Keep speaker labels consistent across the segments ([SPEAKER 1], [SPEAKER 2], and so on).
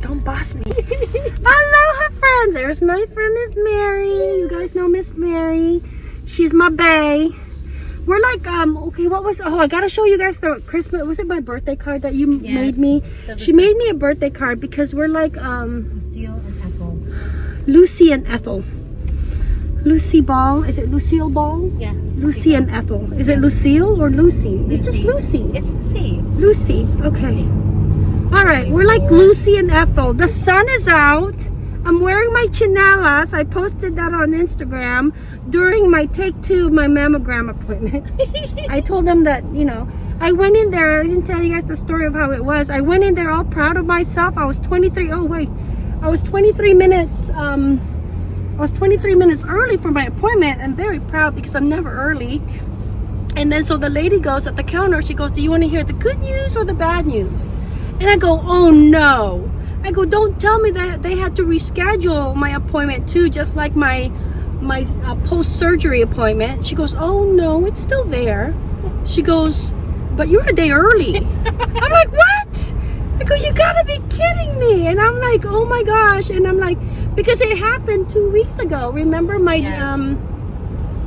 [SPEAKER 1] Don't boss me. Aloha friends. There's my friend Miss Mary. You guys know Miss Mary. She's my bae. We're like, um, okay, what was, oh, I gotta show you guys the Christmas, was it my birthday card that you
[SPEAKER 2] Yes.
[SPEAKER 1] made me? She made me a birthday card because we're like, um,
[SPEAKER 2] Lucille and Ethel.
[SPEAKER 1] Lucy and Ethel. Lucy Ball. Is it Lucille Ball?
[SPEAKER 2] Yeah. it's
[SPEAKER 1] Lucy and Ethel. Is it Lucille or Lucy? It's just Lucy.
[SPEAKER 2] It's Lucy.
[SPEAKER 1] Lucy. Okay. All right. We're like Lucy and Ethel. The sun is out. I'm wearing my chinelas. I posted that on Instagram during my take two my mammogram appointment. I told them that, you know, I went in there. I didn't tell you guys the story of how it was. I went in there all proud of myself. I was 23. Oh, wait. I was 23 minutes. Um, I was 23 minutes early for my appointment. I'm very proud because I'm never early. And then so the lady goes at the counter, she goes, do you want to hear the good news or the bad news? And I go, oh no. I go, don't tell me that they had to reschedule my appointment too, just like my my uh, post-surgery appointment. She goes, oh no, it's still there. She goes, but you're a day early. I'm like, what? I go, you gotta be kidding me. And I'm like, oh my gosh. And I'm like, because it happened two weeks ago. Remember my
[SPEAKER 2] Yes.
[SPEAKER 1] um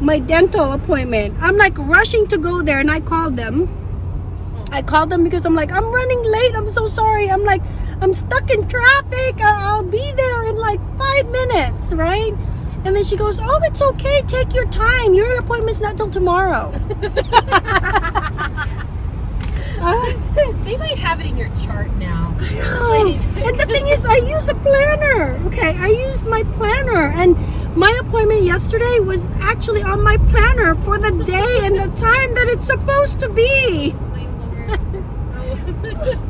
[SPEAKER 1] my dental appointment. I'm like rushing to go there and I called them. I called them because I'm like, I'm running late. I'm so sorry. I'm like, I'm stuck in traffic. I- I'll be there in like five minutes, right? And then she goes, Oh, it's okay. Take your time. Your appointment's not till tomorrow. Uh,
[SPEAKER 2] They might have it in your chart now.
[SPEAKER 1] Oh, and the thing is, I use a planner. Okay, I use my planner, and my appointment yesterday was actually on my planner for the day and the time that it's supposed to be.
[SPEAKER 2] My lord.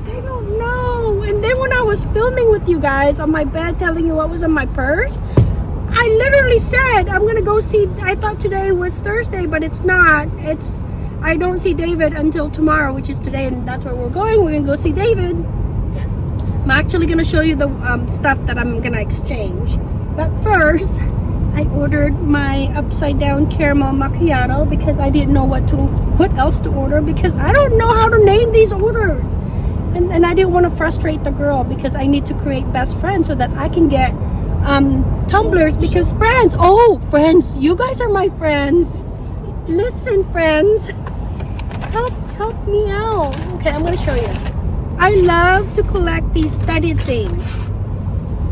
[SPEAKER 1] I don't know. And then when I was filming with you guys on my bed, telling you what was in my purse, I literally said I'm gonna go see. I thought today was Thursday, but it's not. It's I don't see David until tomorrow, which is today, and that's where we're going. We're gonna go see David.
[SPEAKER 2] yes.
[SPEAKER 1] I'm actually gonna show you the um, stuff that I'm gonna exchange. But first, I ordered my upside down caramel macchiato because I didn't know what to what else to order because I don't know how to name these orders. And, and I didn't want to frustrate the girl because I need to create best friends so that I can get um, tumblers because friends, oh friends, you guys are my friends. Listen, friends, help help me out. Okay, I'm gonna show you. I love to collect these studded things.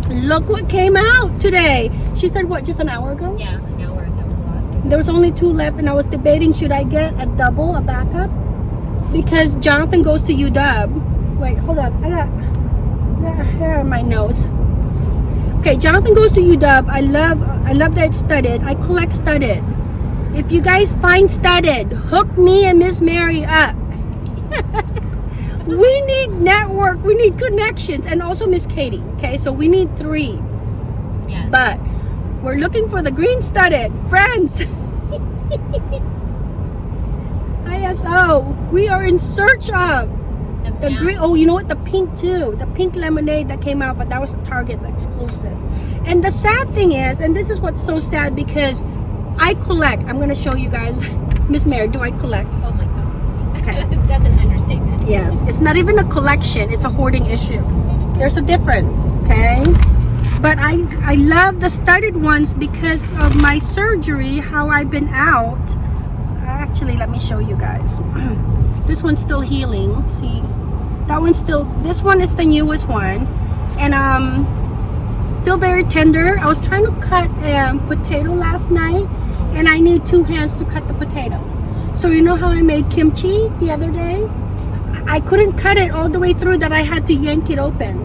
[SPEAKER 1] Look what came out today. She said what just an hour ago?
[SPEAKER 2] Yeah, an hour. That was the last.
[SPEAKER 1] There was only two left and I was debating should I get a double, a backup? Because Jonathan goes to UW. Wait, hold on. I got, I got hair on my nose. Okay, Jonathan goes to UW. I love I love that it's studded. I collect studded. If you guys find studded, hook me and Miss Mary up. we need network, we need connections, and also Miss Katie. Okay, so we need three.
[SPEAKER 2] Yes.
[SPEAKER 1] But we're looking for the green studded friends. ISO. We are in search of the green. Oh, you know what? The pink too. The pink lemonade that came out, but that was a Target exclusive. And the sad thing is, and this is what's so sad because I collect. I'm gonna show you guys. Miss Mary, do I collect?
[SPEAKER 2] Oh my god.
[SPEAKER 1] Okay.
[SPEAKER 2] That's an understatement.
[SPEAKER 1] Yes, it's not even a collection, it's a hoarding issue. There's a difference, okay? But I, I love the studded ones because of my surgery, how I've been out. Actually, let me show you guys. this one's still healing, see? That one's still, this one is the newest one. And um, still very tender. I was trying to cut a potato last night and I need two hands to cut the potato. So you know how I made kimchi the other day? I couldn't cut it all the way through that I had to yank it open.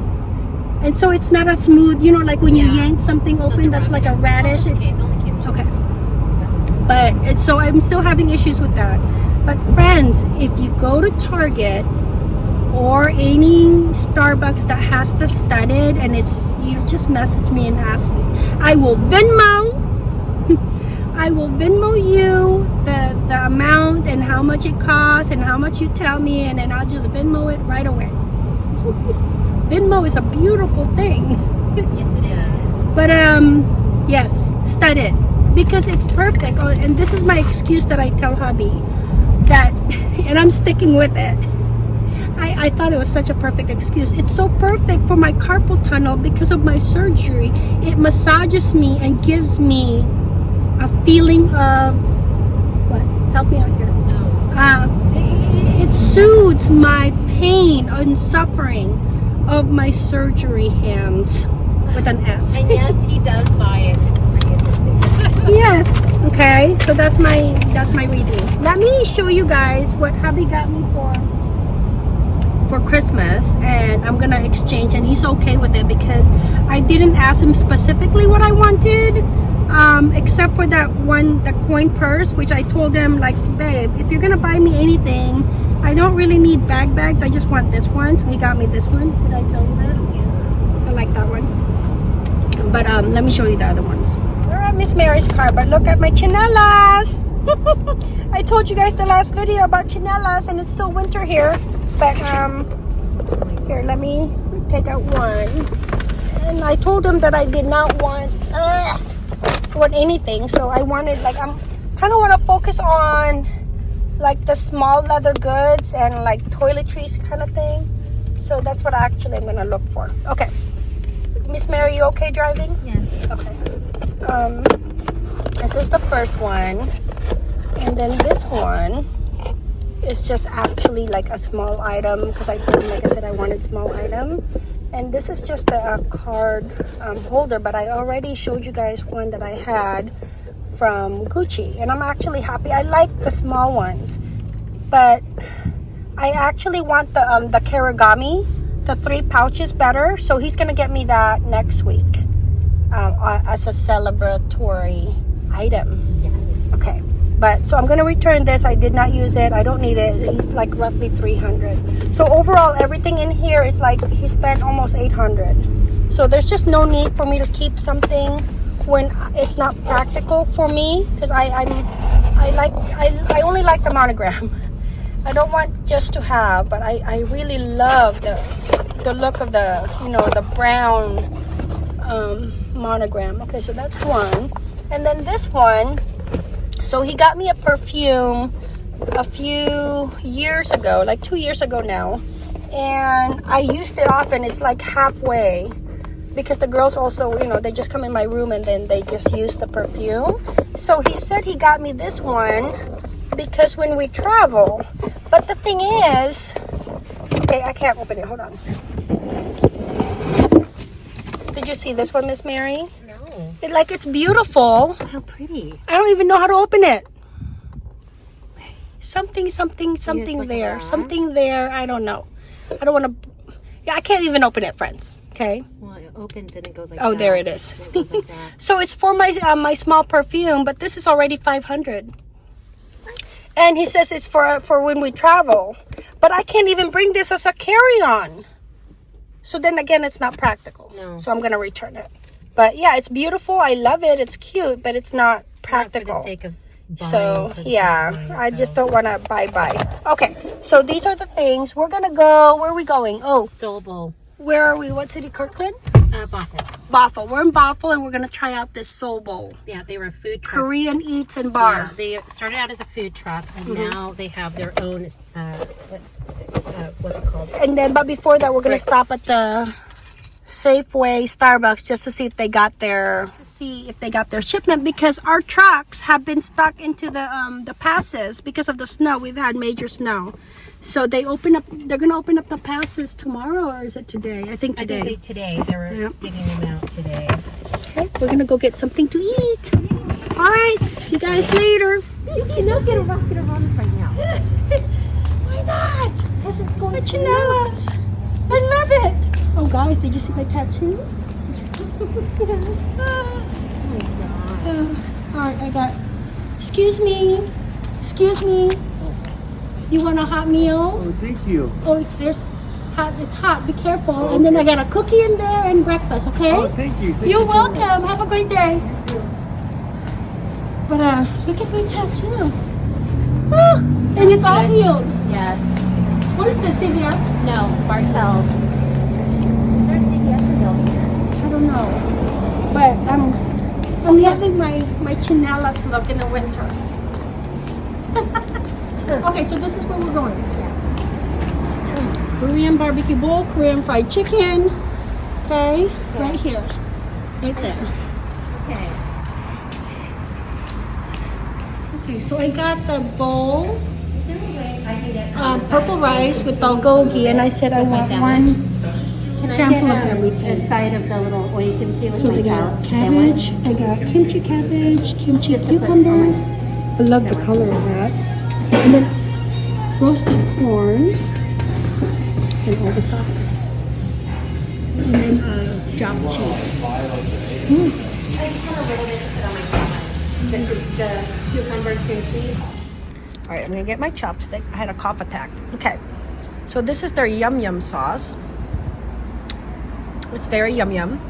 [SPEAKER 1] And so it's not a smooth, you know, like when you yank something
[SPEAKER 2] So
[SPEAKER 1] open that's like a radish.
[SPEAKER 2] Oh, it's okay, it's only kimchi.
[SPEAKER 1] Okay. But it's so I'm still having issues with that. But friends, if you go to Target or any Starbucks that has the studded and it's you just message me and ask me. I will Venmo. I will Venmo you the, the amount and how much it costs and how much you tell me and then I'll just Venmo it right away. Venmo is a beautiful thing.
[SPEAKER 2] Yes, it is.
[SPEAKER 1] But um, yes, studded because it's perfect. Oh, and this is my excuse that I tell hubby that, and I'm sticking with it. I, I thought it was such a perfect excuse. It's so perfect for my carpal tunnel because of my surgery. It massages me and gives me a feeling of what? Help me out here. Uh, it, it soothes my pain and suffering of my surgery hands with an S.
[SPEAKER 2] And yes, he does buy it.
[SPEAKER 1] Yes. Okay. So that's my that's my reasoning. Let me show you guys what hubby got me for for Christmas, and I'm gonna exchange, and he's okay with it because I didn't ask him specifically what I wanted, um, except for that one, the coin purse, which I told him like, babe, if you're gonna buy me anything, I don't really need bag bags. I just want this one. So he got me this one. Did I tell you that? yeah. I like that one. But um, let me show you the other ones. At Miss Mary's car, but look at my chinelas. I told you guys the last video about chinelas, and it's still winter here. But um, here, let me take out one. And I told him that I did not want uh, want anything, so I wanted like I'm kind of want to focus on like the small leather goods and like toiletries kind of thing. So that's what I actually I'm gonna look for. Okay, Miss Mary, you okay driving?
[SPEAKER 2] Yes.
[SPEAKER 1] Okay. Um, this is the first one, and then this one is just actually like a small item because I told him, like I said, I wanted small item. And this is just a, a card um, holder, but I already showed you guys one that I had from Gucci, and I'm actually happy. I like the small ones, but I actually want the um, the Kirigami, the three pouches better. So he's gonna get me that next week um, as a celebratory item.
[SPEAKER 2] Yes.
[SPEAKER 1] Okay. But so I'm gonna return this. I did not use it. I don't need it. It's like roughly 300. So overall, everything in here is like he spent almost 800. So there's just no need for me to keep something when it's not practical for me because I I'm I like I, I only like the monogram. I don't want just to have, but I I really love the the look of the you know the brown um, monogram. Okay, so that's one. And then this one, so he got me a perfume a few years ago, like two years ago now. And I used it often. It's like halfway because the girls also, you know, they just come in my room and then they just use the perfume. So he said he got me this one because when we travel. But the thing is, okay, I can't open it. Hold on. Did you see this one, Miss Mary?
[SPEAKER 2] No.
[SPEAKER 1] It, like it's beautiful.
[SPEAKER 2] How pretty.
[SPEAKER 1] I don't even know how to open it. Something, something, something there. Something there. I don't know. I don't want to. Yeah, I can't even open it, friends. Okay.
[SPEAKER 2] Well, it opens and it goes like
[SPEAKER 1] Oh,
[SPEAKER 2] that.
[SPEAKER 1] there it is.
[SPEAKER 2] It like that.
[SPEAKER 1] So it's for my uh, my small perfume, but this is already five hundred.
[SPEAKER 2] What?
[SPEAKER 1] And he says it's for for when we travel, but I can't even bring this as a carry on. So then again, it's not practical.
[SPEAKER 2] No.
[SPEAKER 1] So I'm gonna return it. But yeah, it's beautiful. I love it. It's cute, but it's not
[SPEAKER 2] Not for
[SPEAKER 1] practical.
[SPEAKER 2] the sake of buying.
[SPEAKER 1] So
[SPEAKER 2] for the sake of
[SPEAKER 1] yeah,
[SPEAKER 2] buying,
[SPEAKER 1] I just don't want to buy buy. Okay, so these are the things we're gonna go. Where are we going? Oh,
[SPEAKER 2] Seoul Bowl.
[SPEAKER 1] where are we? What city? Kirkland,
[SPEAKER 2] Uh, Bothell.
[SPEAKER 1] Bothell. We're in Bothell, and we're gonna try out this Seoul Bowl,
[SPEAKER 2] Yeah, they were a food truck.
[SPEAKER 1] Korean eats and bar.
[SPEAKER 2] Yeah, they started out as a food truck, and
[SPEAKER 1] Mm-hmm.
[SPEAKER 2] now they have their own. Uh, what's it called?
[SPEAKER 1] And then, but before that, we're gonna
[SPEAKER 2] Right.
[SPEAKER 1] stop at the Safeway, Starbucks, just to see if they got their see if they got their shipment because our trucks have been stuck into the um the passes because of the snow. We've had major snow, so they open up. They're gonna open up the passes tomorrow, or is it today? I think today.
[SPEAKER 2] I
[SPEAKER 1] today.
[SPEAKER 2] think they, today they were
[SPEAKER 1] Yeah.
[SPEAKER 2] digging them out today.
[SPEAKER 1] Okay, we're gonna go get something to eat. All right, see you guys later.
[SPEAKER 2] You cannot get arrested around right now.
[SPEAKER 1] Why not?
[SPEAKER 2] Because it's going
[SPEAKER 1] My chinelas. I love it. Oh, guys, did you see my tattoo? Oh, my God. Oh. all right, I got. Excuse me. Excuse me. You want a hot meal?
[SPEAKER 3] Oh, thank you.
[SPEAKER 1] Oh, here's hot. It's hot. Be careful. And then I got a cookie in there and breakfast. Okay.
[SPEAKER 3] Oh, thank you. Thank
[SPEAKER 1] You're
[SPEAKER 3] you so much.
[SPEAKER 1] welcome. Have a great day. But uh, look at my tattoo. Ah, and it's all healed.
[SPEAKER 2] Yes.
[SPEAKER 1] What is this, CVS?
[SPEAKER 2] No. Bartell's. Is there a CVS or no here?
[SPEAKER 1] I don't know. But I'm I'm loving my my chinelas look in the winter. okay, so this is where we're going. Yeah. Korean barbecue bowl, Korean fried chicken. Okay, right here, right there.
[SPEAKER 2] Okay.
[SPEAKER 1] Okay, so I got the bowl,
[SPEAKER 2] Is there a way I can get
[SPEAKER 1] um, purple rice with bulgogi, and I said I want one
[SPEAKER 2] Can
[SPEAKER 1] sample
[SPEAKER 2] I
[SPEAKER 1] of
[SPEAKER 2] get a,
[SPEAKER 1] everything.
[SPEAKER 2] a side of the little kimchi with
[SPEAKER 1] So
[SPEAKER 2] my
[SPEAKER 1] I got cabbage? I got kimchi cabbage, kimchi
[SPEAKER 2] Just to put
[SPEAKER 1] cucumber. I love the color of that. And then roasted corn and all the sauces. And then uh, japchae. Mm.
[SPEAKER 2] I just want a little bit to put on my salad. The, the cucumber kimchi.
[SPEAKER 1] All right, I'm gonna get my chopstick. I had a cough attack. Okay, so this is their yum yum sauce. It's very yum yum.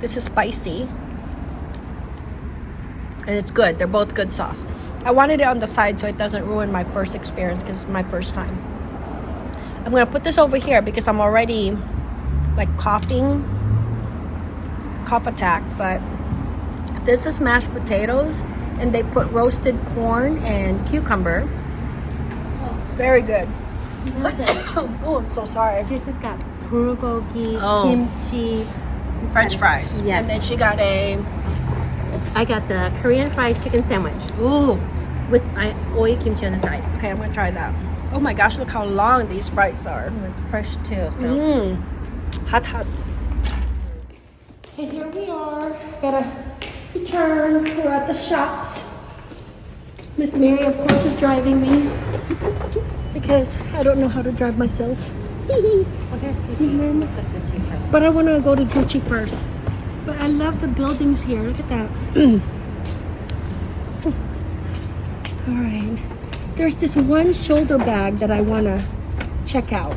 [SPEAKER 1] This is spicy. And it's good. They're both good sauce. I wanted it on the side so it doesn't ruin my first experience because it's my first time. I'm gonna put this over here because I'm already like coughing, cough attack, but this is mashed potatoes and they put roasted corn and cucumber. Very good. oh, I'm so sorry.
[SPEAKER 2] This has got bulgogi,
[SPEAKER 1] Oh.
[SPEAKER 2] kimchi.
[SPEAKER 1] French fries.
[SPEAKER 2] Yes.
[SPEAKER 1] And then she got a
[SPEAKER 2] I got the Korean fried chicken sandwich
[SPEAKER 1] ooh.
[SPEAKER 2] with my oil kimchi on the side.
[SPEAKER 1] Okay, I'm gonna try that. Oh my gosh, look how long these fries are.
[SPEAKER 2] Oh, it's fresh too. So
[SPEAKER 1] Mmm. Hot hot. Okay, here we are. Gotta return. We're at the shops. Miss Mary, of course, is driving me because I don't know how to drive myself.
[SPEAKER 2] well, here's Gucci. Let's Gucci first.
[SPEAKER 1] But I want to go to Gucci first. But I love the buildings here. Look at that. All right. There's this one shoulder bag that I want to check out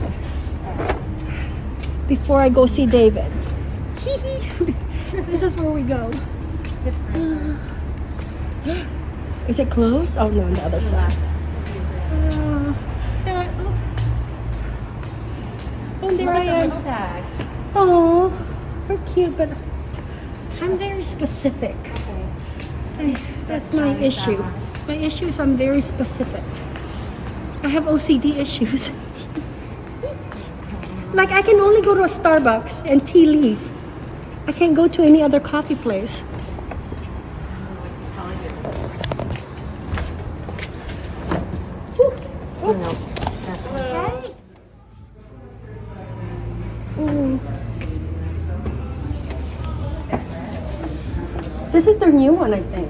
[SPEAKER 1] before I go see David. this is where we go. Is it closed? Oh no, on the other side. Uh, yeah, oh. oh, there I am. Oh, they're cute, but I'm very specific.
[SPEAKER 2] Okay.
[SPEAKER 1] That's my issue. My issue is I'm very specific. I have OCD issues. like I can only go to a Starbucks and tea leaf. I can't go to any other coffee place. This is their new one, I think.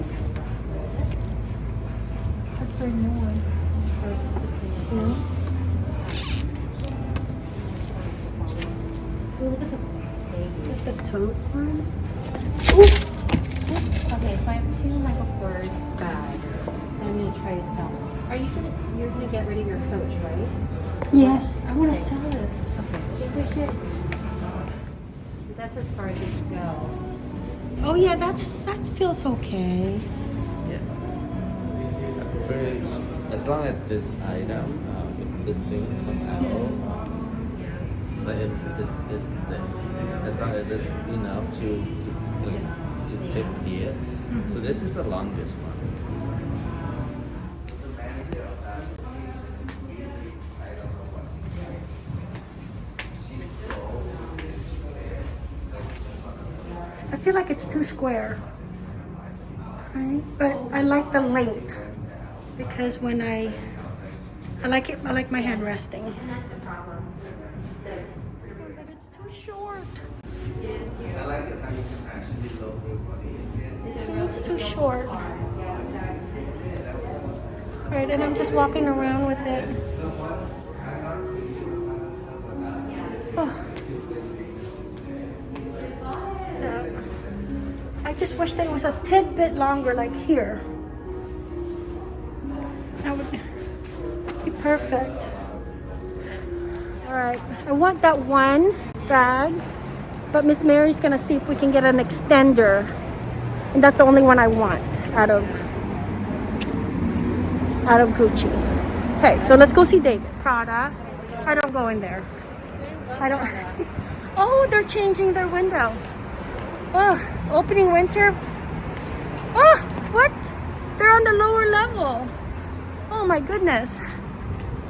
[SPEAKER 1] That's their new one.
[SPEAKER 2] I was supposed to see it.
[SPEAKER 1] Yeah.
[SPEAKER 2] Look at the baby.
[SPEAKER 1] Just the tote one.
[SPEAKER 2] Okay, so I have two Michael Kors bags that I'm gonna try to sell. Are you gonna you're gonna get rid of your coach, right?
[SPEAKER 1] Yes, I want to sell it.
[SPEAKER 2] Okay. I think we should. Because that's as far as we should go.
[SPEAKER 1] Oh yeah, that's that feels okay.
[SPEAKER 3] Yeah. As long as this item, uh, if this thing comes out, but it, it, it, this, as long as it's enough to, to, to fit here. So this is the longest one.
[SPEAKER 1] Like it's too square. Right? But I like the length because when I I like it I like my hand resting.
[SPEAKER 2] And that's.
[SPEAKER 1] But it's too short. It's too short. Alright, and I'm just walking around with it. Oh. That- I just wish it was a tidbit longer, like here. That would be perfect. All right, I want that one bag, but Miss Mary's gonna see if we can get an extender, and that's the only one I want out of out of Gucci. Okay, so let's go see David. Prada. I don't go in there. I don't. oh, they're changing their window. Oh, opening winter. Oh, what? They're on the lower level. Oh my goodness.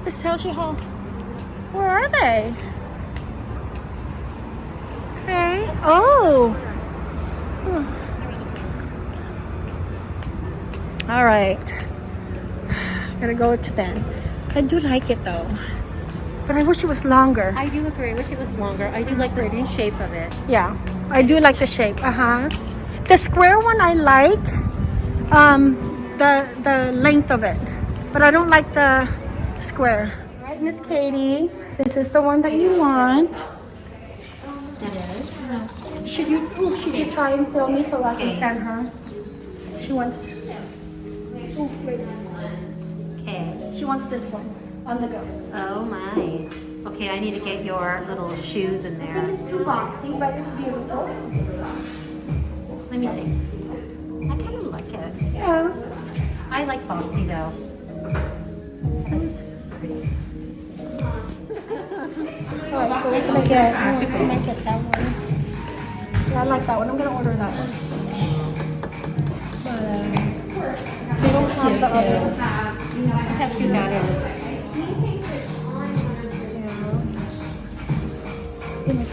[SPEAKER 1] This tells you how Where are they? Okay. Oh. All right. Gotta go extend. I do like it though. But I wish it was longer.
[SPEAKER 2] I do agree. I Wish it was longer. I do like the mm-hmm. shape of it.
[SPEAKER 1] Yeah, I do like the shape. Uh huh. The square one I like, um, the the length of it, but I don't like the square. All right, Miss Katie, this is the one that you want.
[SPEAKER 2] That is.
[SPEAKER 1] Should you should you try and film me so I can send her? She wants. Wait.
[SPEAKER 2] Okay.
[SPEAKER 1] She wants this one on the go.
[SPEAKER 2] Oh my. Okay, I need to get your little shoes in there.
[SPEAKER 1] It's too boxy, but it's beautiful.
[SPEAKER 2] Let me see. I kind of like it.
[SPEAKER 1] Yeah.
[SPEAKER 2] I like boxy though.
[SPEAKER 1] Alright, so we're gonna get, we're gonna get that one. Yeah, I like that one. I'm gonna order that one. But, um, they don't have the other.
[SPEAKER 2] Look how cute that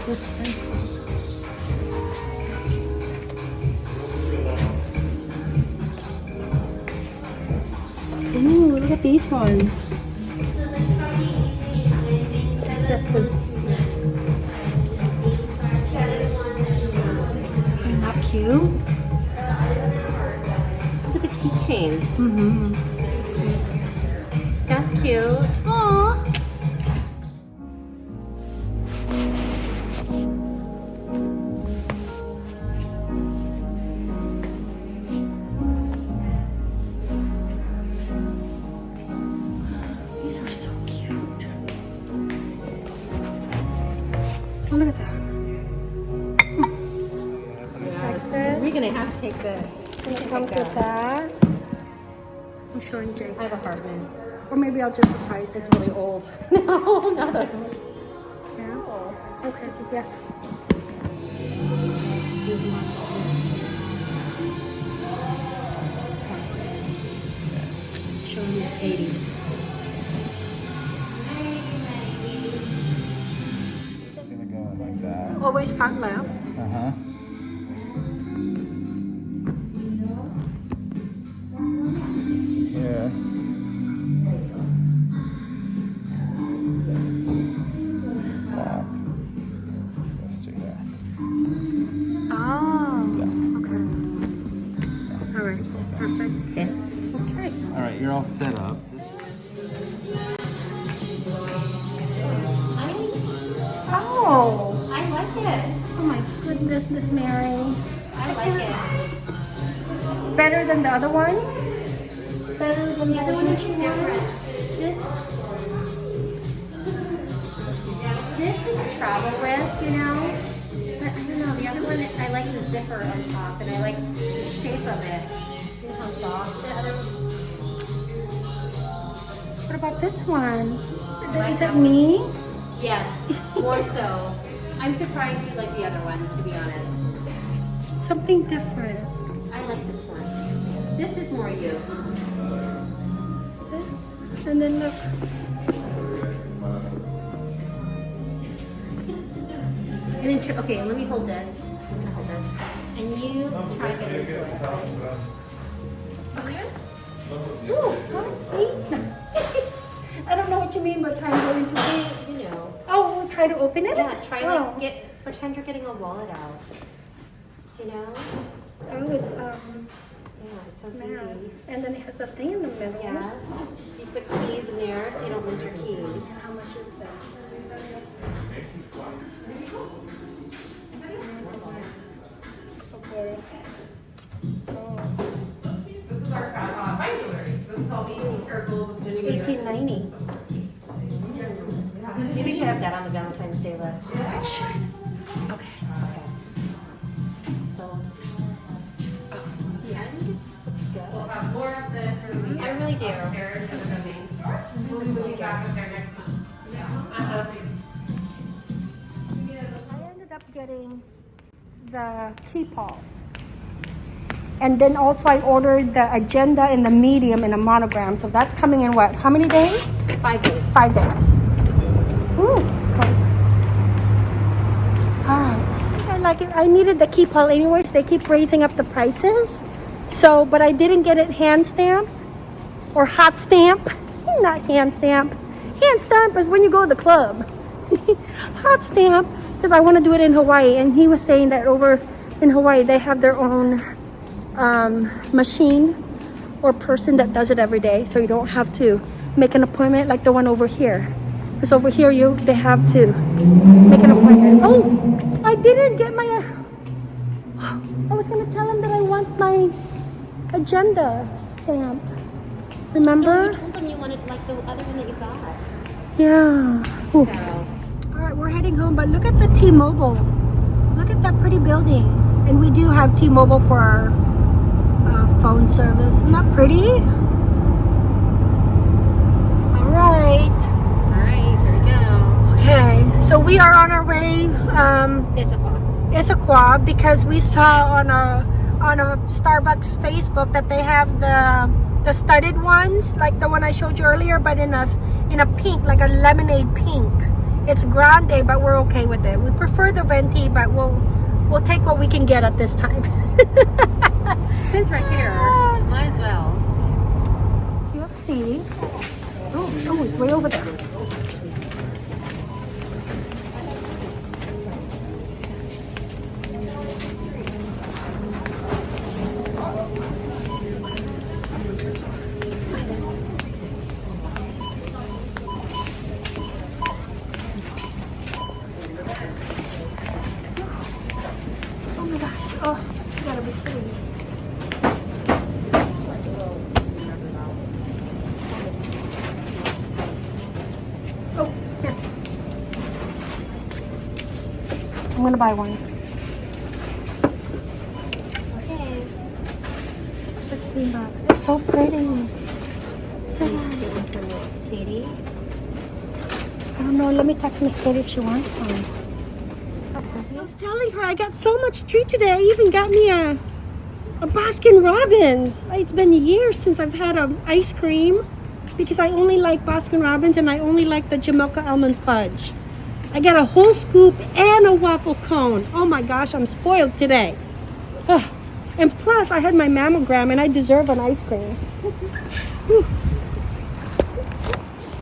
[SPEAKER 1] Ooh, look at these ones. Isn't that cute?
[SPEAKER 2] Look at the keychains.
[SPEAKER 1] Mm-hmm.
[SPEAKER 2] That's cute.
[SPEAKER 1] Texas.
[SPEAKER 2] We're gonna have to take this.
[SPEAKER 1] And it comes with that. I'm showing Jake.
[SPEAKER 2] I have a Hartman.
[SPEAKER 1] Or maybe I'll just surprise him.
[SPEAKER 2] It's really old. no, not that old.
[SPEAKER 1] Yeah. Okay, yes.
[SPEAKER 2] Show Miss Katie.
[SPEAKER 3] It's gonna go in like that.
[SPEAKER 1] Always front left.
[SPEAKER 3] Uh
[SPEAKER 1] goodness, Miss Mary.
[SPEAKER 2] I like it.
[SPEAKER 1] Better than the other one? Better than
[SPEAKER 2] The other one is different. This, this we can travel with, you know. But I don't know. The other one, I like the zipper on top, and I like the shape of it. See how soft the other.
[SPEAKER 1] What about this one? Is it me?
[SPEAKER 2] Yes, more so. I'm surprised you like the other one, to be honest.
[SPEAKER 1] Something different.
[SPEAKER 2] I like this one. This is more you.
[SPEAKER 1] And then look.
[SPEAKER 2] And then, okay, let me hold this. I'm gonna hold this. And you try to get into it.
[SPEAKER 1] I don't know what you mean by trying to go into it.
[SPEAKER 2] You know.
[SPEAKER 1] Try to open it?
[SPEAKER 2] Yeah, try
[SPEAKER 1] oh.
[SPEAKER 2] like get pretend you're getting a wallet out. You know?
[SPEAKER 1] Oh, it's um,
[SPEAKER 2] Yeah, it's so
[SPEAKER 1] now.
[SPEAKER 2] easy.
[SPEAKER 1] And then it has a thing in the middle.
[SPEAKER 2] Yes. So you put keys in there so you don't lose your keys.
[SPEAKER 1] How much is that? Okay.
[SPEAKER 2] The
[SPEAKER 1] Keepall. And then also I ordered the agenda in the medium in a monogram. So that's coming in what? How many days?
[SPEAKER 2] Five days.
[SPEAKER 1] Five days. Ooh, it's cold. Alright. I like it. I needed the Keepall anyways. They keep raising up the prices. So, but I didn't get it hand stamp or hot stamp. Not hand stamp. Hand stamp is when you go to the club. hot stamp because I want to do it in Hawaii. And he was saying that over in Hawaii they have their own um, machine or person that does it every day. So you don't have to make an appointment like the one over here. Because over here you they have to make an appointment. Oh, I didn't get my. Uh, I was gonna tell him that I want my agenda stamp. Remember?
[SPEAKER 2] You told them you wanted like the other one that you got.
[SPEAKER 1] Yeah. Ooh.
[SPEAKER 2] So
[SPEAKER 1] We're heading home, but look at the T-Mobile. Look at that pretty building. And we do have T-Mobile for our uh, phone service. Isn't that pretty? All right.
[SPEAKER 2] all right, here we go.
[SPEAKER 1] Okay, so we are on our way. Um,
[SPEAKER 2] It's a box.
[SPEAKER 1] Issaquah because we saw on a on a Starbucks Facebook that they have the the studded ones, like the one I showed you earlier, but in a in a pink, like a lemonade pink. It's grande, but we're okay with it. We prefer the venti, but we'll we'll take what we can get at this time.
[SPEAKER 2] Since we're here, might as well.
[SPEAKER 1] UFC. Oh, oh, it's way over there. I'm gonna buy one.
[SPEAKER 2] Okay.
[SPEAKER 1] 16 bucks. It's so pretty.
[SPEAKER 2] Good one for Miss Katie.
[SPEAKER 1] I don't know. Let me text Miss Katie if she wants one. I was telling her I got so much treat today. I even got me a a Baskin Robbins. It's been years since I've had an ice cream because I only like Baskin Robbins and I only like the Jamocha almond fudge. I got a whole scoop and a waffle cone. Oh my gosh, I'm spoiled today. Ugh. And plus, I had my mammogram and I deserve an ice cream.